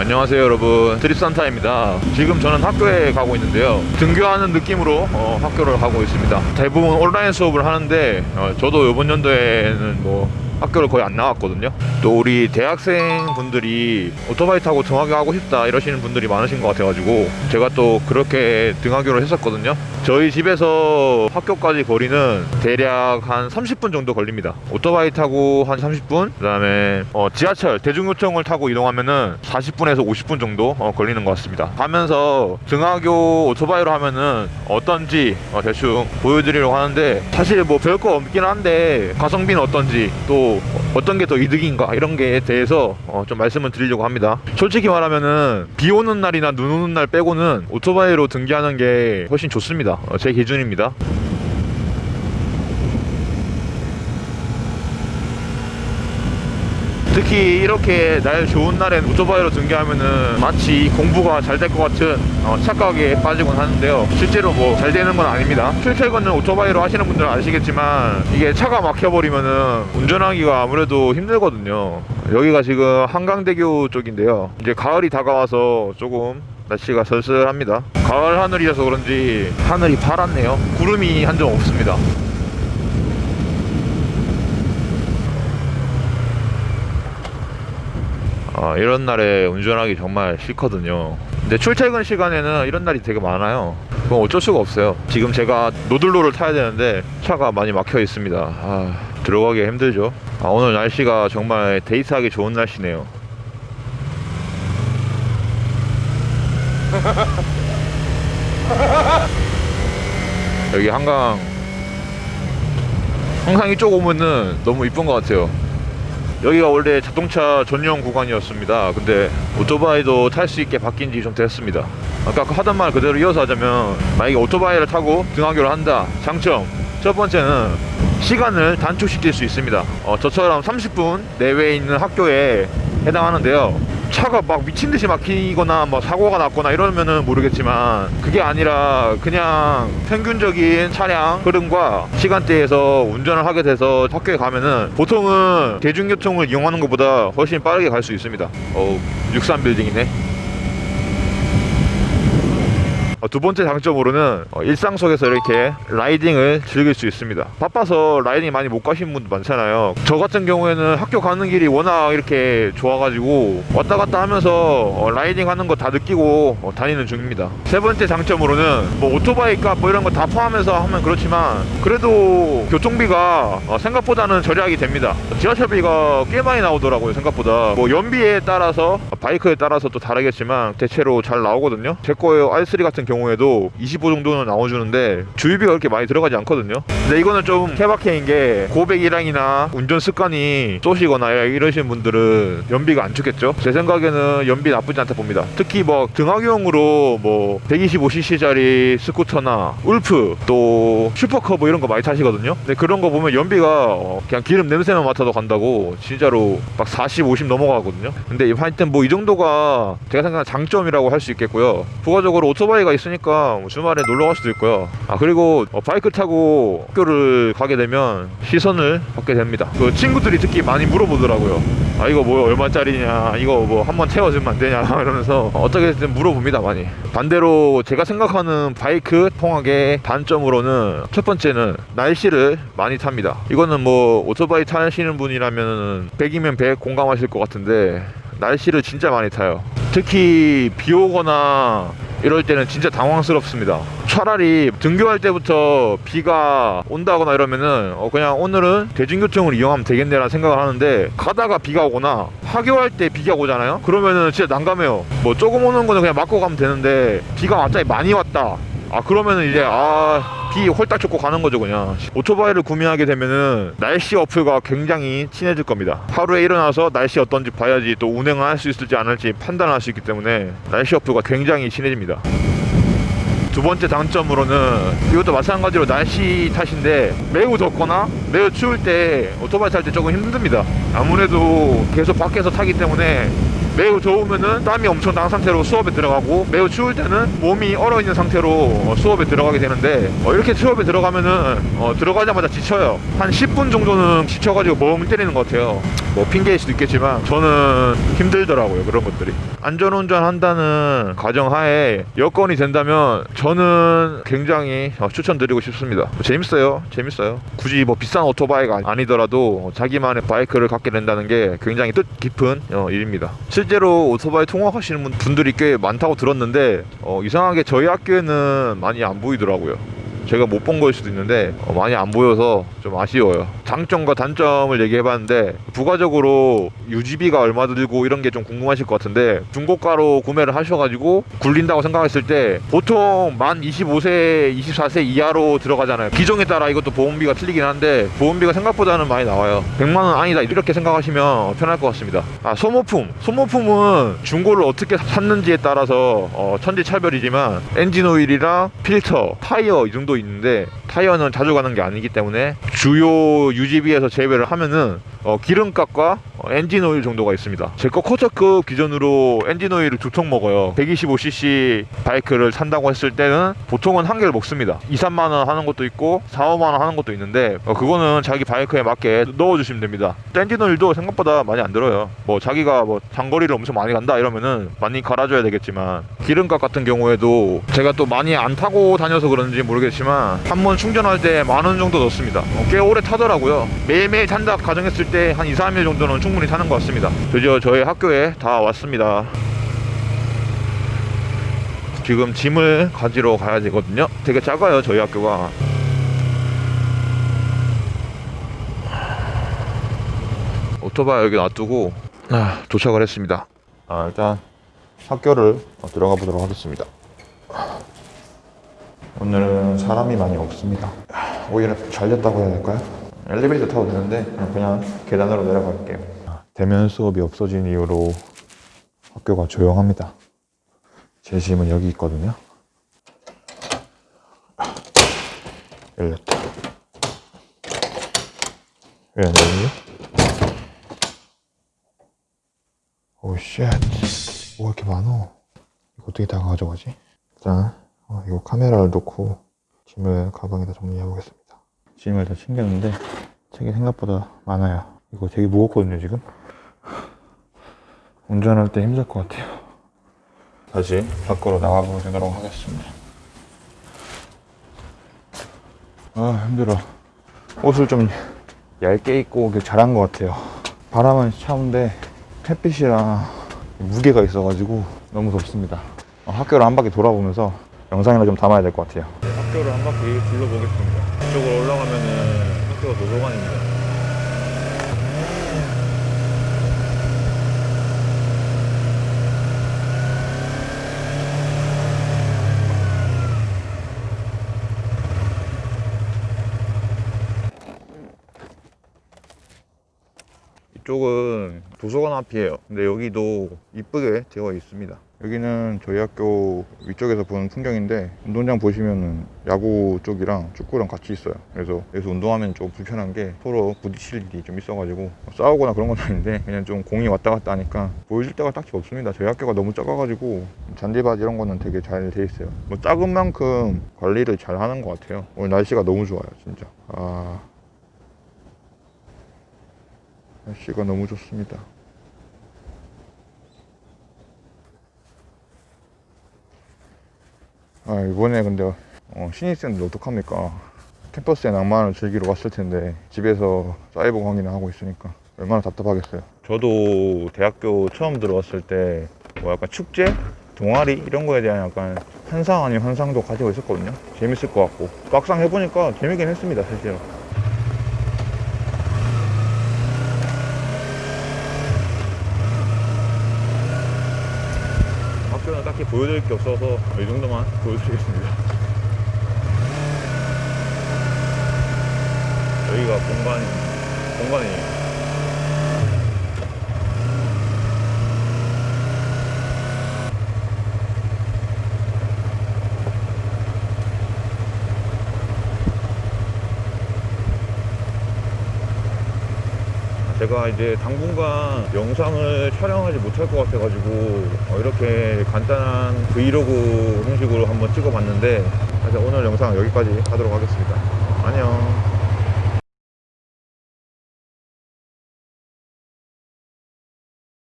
안녕하세요 여러분. 드립산타입니다. 지금 저는 학교에 가고 있는데요. 등교하는 느낌으로 어, 학교를 가고 있습니다. 대부분 온라인 수업을 하는데 어, 저도 이번 연도에는 뭐 학교를 거의 안 나왔거든요. 또 우리 대학생 분들이 오토바이 타고 등하교 하고 싶다 이러시는 분들이 많으신 것 같아가지고 제가 또 그렇게 등하교를 했었거든요. 저희 집에서 학교까지 거리는 대략 한 30분 정도 걸립니다. 오토바이 타고 한 30분 그 다음에 어, 지하철 대중교통을 타고 이동하면은 40분에서 50분 정도 어, 걸리는 것 같습니다. 가면서 등하교 오토바이로 하면은 어떤지 어, 대충 보여드리려고 하는데 사실 뭐 별거 없긴 한데 가성비는 어떤지 또 어떤 게 더 이득인가 이런 게 대해서 어, 좀 말씀을 드리려고 합니다. 솔직히 말하면은 비 오는 날이나 눈 오는 날 빼고는 오토바이로 등기하는 게 훨씬 좋습니다. 어, 제 기준입니다 특히 이렇게 날 좋은 날엔 오토바이로 등교하면은 마치 공부가 잘 될 것 같은 어, 착각에 빠지곤 하는데요. 실제로 뭐 잘 되는 건 아닙니다. 출퇴근은 오토바이로 하시는 분들은 아시겠지만 이게 차가 막혀버리면은 운전하기가 아무래도 힘들거든요. 여기가 지금 한강대교 쪽인데요. 이제 가을이 다가와서 조금 날씨가 쓸쓸합니다. 가을 하늘이라서 그런지 하늘이 파랗네요. 구름이 한 점 없습니다 아, 이런 날에 운전하기 정말 싫거든요. 근데 출퇴근 시간에는 이런 날이 되게 많아요. 그건 어쩔 수가 없어요. 지금 제가 노들로를 타야 되는데 차가 많이 막혀 있습니다. 아, 들어가기 힘들죠. 아, 오늘 날씨가 정말 데이트하기 좋은 날씨네요. 여기 한강 항상 이쪽 오면은 너무 이쁜 것 같아요. 여기가 원래 자동차 전용 구간이었습니다. 근데 오토바이도 탈 수 있게 바뀐 지 좀 됐습니다. 아까 그 하던 말 그대로 이어서 하자면 만약에 오토바이를 타고 등하교를 한다. 장점 첫 번째는 시간을 단축시킬 수 있습니다. 어, 저처럼 30분 내외에 있는 학교에 해당하는데요. 차가 막 미친 듯이 막히거나 뭐 사고가 났거나 이러면은 모르겠지만 그게 아니라 그냥 평균적인 차량 흐름과 시간대에서 운전을 하게 돼서 학교에 가면은 보통은 대중교통을 이용하는 것보다 훨씬 빠르게 갈 수 있습니다. 어, 63 빌딩이네. 어, 두 번째 장점으로는 어, 일상 속에서 이렇게 라이딩을 즐길 수 있습니다. 바빠서 라이딩 많이 못 가시는 분도 많잖아요. 저 같은 경우에는 학교 가는 길이 워낙 이렇게 좋아가지고 왔다 갔다 하면서 어, 라이딩 하는 거 다 느끼고 어, 다니는 중입니다. 세 번째 장점으로는 뭐 오토바이 값뭐 이런 거 다 포함해서 하면 그렇지만 그래도 교통비가 어, 생각보다는 절약이 됩니다. 지하철비가 꽤 많이 나오더라고요. 생각보다 뭐 연비에 따라서 바이크에 따라서 또 다르겠지만 대체로 잘 나오거든요. 제 거에 R3 같은 경우에도 25 정도는 나와주는데 주유비가 그렇게 많이 들어가지 않거든요. 근데 이거는 좀 케바케인 게 고배기량이나 운전 습관이 쏘시거나 이러신 분들은 연비가 안 좋겠죠? 제 생각에는 연비 나쁘지 않다 봅니다. 특히 뭐 등하교용으로 뭐 125cc짜리 스쿠터나 울프 또 슈퍼커브 이런 거 많이 타시거든요. 근데 그런 거 보면 연비가 어, 그냥 기름 냄새만 맡아도 간다고 진짜로 막 40, 50 넘어가거든요. 근데 하여튼 뭐 이 정도가 제가 생각하는 장점이라고 할 수 있겠고요. 부가적으로 오토바이가 있으니까 뭐 주말에 놀러 갈 수도 있고요. 아 그리고 어, 바이크 타고 학교를 가게 되면 시선을 받게 됩니다. 그 친구들이 특히 많이 물어보더라고요. 아 이거 뭐 얼마짜리냐 이거 뭐 한번 채워주면 안 되냐 이러면서 어떻게든 물어봅니다 많이. 반대로 제가 생각하는 바이크 통학의 단점으로는 첫 번째는 날씨를 많이 탑니다. 이거는 뭐 오토바이 타시는 분이라면 100이면 100 공감하실 것 같은데 날씨를 진짜 많이 타요. 특히 비 오거나 이럴 때는 진짜 당황스럽습니다. 차라리 등교할 때부터 비가 온다거나 이러면은 어 그냥 오늘은 대중교통을 이용하면 되겠네라는 생각을 하는데 가다가 비가 오거나 하교할 때 비가 오잖아요? 그러면은 진짜 난감해요. 뭐 조금 오는 거는 그냥 맞고 가면 되는데 비가 갑자기 많이 왔다 아 그러면은 이제 아비 홀딱 쫓고 가는 거죠 그냥. 오토바이를 구매하게 되면은 날씨 어플과 굉장히 친해질 겁니다. 하루에 일어나서 날씨 어떤지 봐야지 또 운행을 할 수 있을지 안 할지 판단할 수 있기 때문에 날씨 어플과 굉장히 친해집니다. 두 번째 장점으로는 이것도 마찬가지로 날씨 탓인데 매우 덥거나 매우 추울 때 오토바이 탈 때 조금 힘듭니다. 아무래도 계속 밖에서 타기 때문에 매우 더우면은 땀이 엄청 난 상태로 수업에 들어가고 매우 추울 때는 몸이 얼어 있는 상태로 어, 수업에 들어가게 되는데 어, 이렇게 수업에 들어가면은 어, 들어가자마자 지쳐요. 한 10분 정도는 지쳐가지고 멍 때리는 것 같아요. 뭐 핑계일 수도 있겠지만 저는 힘들더라고요 그런 것들이. 안전운전 한다는 가정하에 여건이 된다면 저는 굉장히 어, 추천드리고 싶습니다. 재밌어요, 재밌어요. 굳이 뭐 비싼 오토바이가 아니더라도 자기만의 바이크를 갖게 된다는 게 굉장히 뜻 깊은 어, 일입니다. 실제로 오토바이 통학하시는 분- 분들이 꽤 많다고 들었는데 어, 이상하게 저희 학교에는 많이 안 보이더라고요. 제가 못본 거일 수도 있는데 어, 많이 안 보여서 좀 아쉬워요. 장점과 단점을 얘기해봤는데 부가적으로 유지비가 얼마 들고 이런 게 좀 궁금하실 것 같은데 중고가로 구매를 하셔가지고 굴린다고 생각했을 때 보통 만 25세, 24세 이하로 들어가잖아요. 기종에 따라 이것도 보험비가 틀리긴 한데 보험비가 생각보다는 많이 나와요. 100만 원 아니다 이렇게 생각하시면 편할 것 같습니다. 아 소모품, 소모품은 중고를 어떻게 샀는지에 따라서 어, 천지차별이지만 엔진 오일이랑 필터, 타이어 이 정도 있는데 타이어는 자주 가는 게 아니기 때문에 주요 유지비에서 제외를 하면은 어, 기름값과 어, 엔진 오일 정도가 있습니다. 제 거 쿼터급 기준으로 엔진 오일을 두 통 먹어요. 125cc 바이크를 산다고 했을 때는 보통은 한 개를 먹습니다. 2, 3만 원 하는 것도 있고 4, 5만 원 하는 것도 있는데 어, 그거는 자기 바이크에 맞게 넣어주시면 됩니다. 엔진 오일도 생각보다 많이 안 들어요. 뭐 자기가 뭐 장거리를 엄청 많이 간다 이러면은 많이 갈아줘야 되겠지만 기름값 같은 경우에도 제가 또 많이 안 타고 다녀서 그런지 모르겠지만 한 번 충전할 때 만 원 정도 넣습니다. 어, 꽤 오래 타더라고요. 매일매일 탄다 가정했을 때 한 2, 3일 정도는 충분히 타는 것 같습니다. 드디어 저희 학교에 다 왔습니다. 지금 짐을 가지러 가야 되거든요. 되게 작아요, 저희 학교가. 오토바이 여기 놔두고 아, 도착을 했습니다. 아, 일단 학교를 어, 들어가 보도록 하겠습니다. 오늘은 사람이 많이 없습니다. 오히려 잘 됐다고 해야 될까요? 엘리베이터 타도 되는데 그냥, 계단으로 내려갈게요. 대면 수업이 없어진 이후로 학교가 조용합니다. 제 짐은 여기 있거든요. 열렸다. 왜 안 열리지? oh, shit. 뭐가 이렇게 많어? 이거 어떻게 다 가져가지? 일단, 어, 이거 카메라를 놓고 짐을 가방에다 정리해 보겠습니다. 짐을 다 챙겼는데, 책이 생각보다 많아요. 이거 되게 무겁거든요, 지금. 운전할 때 힘들 것 같아요. 다시 밖으로 나가보도록 하겠습니다. 아, 힘들어. 옷을 좀 얇게 입고 잘한 것 같아요. 바람은 차운데 햇빛이랑 무게가 있어가지고 너무 덥습니다. 어, 학교를 한 바퀴 돌아보면서 영상이나 좀 담아야 될 것 같아요. 학교를 한 바퀴 둘러보겠습니다. 이쪽으로 올라가면은 학교가 도서관입니다. 이쪽은 도서관 앞이에요. 근데 여기도 이쁘게 되어 있습니다. 여기는 저희 학교 위쪽에서 보는 풍경인데 운동장 보시면은 야구 쪽이랑 축구랑 같이 있어요. 그래서 여기서 운동하면 좀 불편한 게 서로 부딪힐 일이 좀 있어가지고 싸우거나 그런 건 아닌데 그냥 좀 공이 왔다 갔다 하니까 보여줄 데가 딱히 없습니다. 저희 학교가 너무 작아가지고 잔디밭 이런 거는 되게 잘 돼 있어요. 뭐 작은 만큼 관리를 잘 하는 것 같아요. 오늘 날씨가 너무 좋아요, 진짜. 아. 날씨가 너무 좋습니다. 아 이번에 근데 어, 신입생들 어떡합니까? 캠퍼스의 낭만을 즐기러 왔을 텐데 집에서 사이버 강의나 하고 있으니까 얼마나 답답하겠어요. 저도 대학교 처음 들어왔을 때 뭐 약간 축제, 동아리 이런 거에 대한 약간 환상 아닌 환상도 가지고 있었거든요. 재밌을 것 같고 막상 해보니까 재밌긴 했습니다, 실제로. 학교는 딱히 보여드릴 게 없어서 이 정도만 보여드리겠습니다. 여기가 본관, 본관이에요. 제가 이제 당분간 영상을 촬영하지 못할 것 같아가지고 어, 이렇게 간단한 브이로그 형식으로 한번 찍어봤는데 오늘 영상 여기까지 하도록 하겠습니다. 안녕.